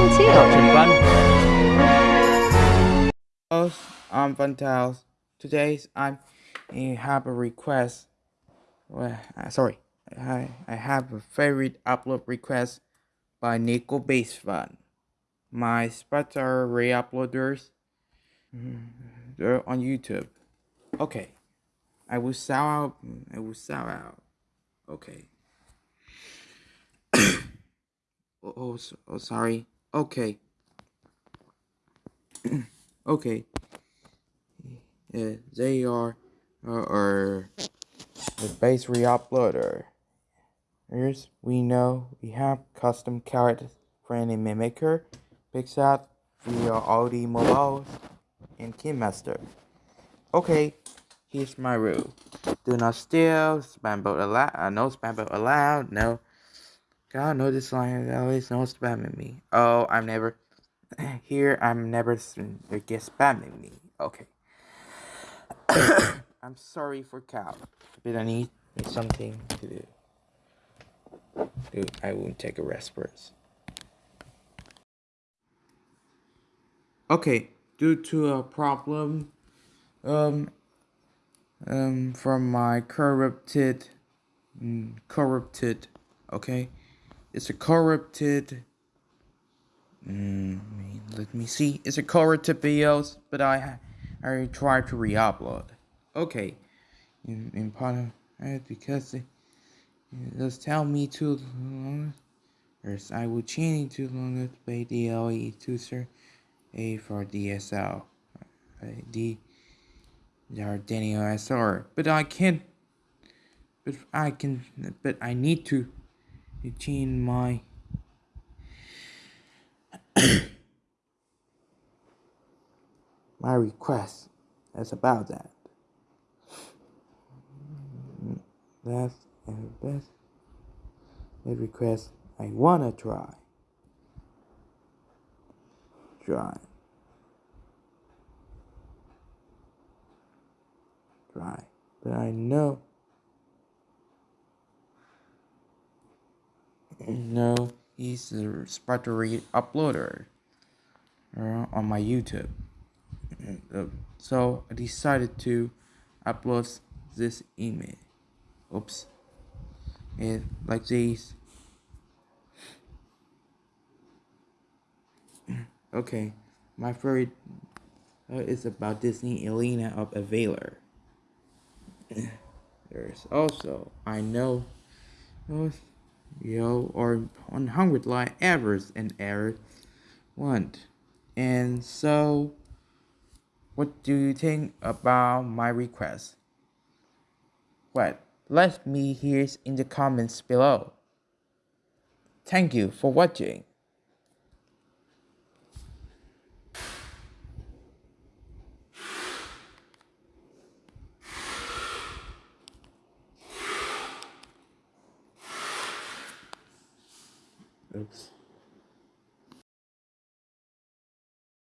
fun too. Fun. Hello, I'm Fun Tales. Today's I'm I have a request. Well, uh, sorry, I I have a favorite upload request by Nico Base Fun. My spots are re-uploaders. They're on YouTube. Okay, I will sell out. I will sell out. Okay. oh, oh, oh, sorry. Okay. okay. They are uh, are the base re-uploader. Here's we know we have custom characters for any mimicker, Pixar via Audi mobiles and KineMaster. Okay, here's my rule. Do not steal, spam bot allowed, uh, no spam bot allowed, no. God, no this line, always no spamming me. Oh, I'm never, here I'm never get spamming me. Okay. I'm sorry for cow, but I need something to do. Dude, I won't take a rest first. Okay, due to a problem um um from my corrupted mm, corrupted okay it's a corrupted? Mm, let me see. It's a corrupted videos but I I try to re-upload. Okay. In, in part of because it, it does tell me to long I will change to long to pay DLE to sir A for DSL D Daniel SR but I can't but I can but I need to change my. My request that's about that. That's and best the request I wanna try. Try. Try. But I know no he's a Spartery uploader uh, on my YouTube. So I decided to upload this image oops. And like this. Okay my favorite uh, is about Disney Elena of Avalor there's also I know uh, yo or 100 line errors and error want and so what do you think about my request what let me hear in the comments below. Thank you for watching. Oops.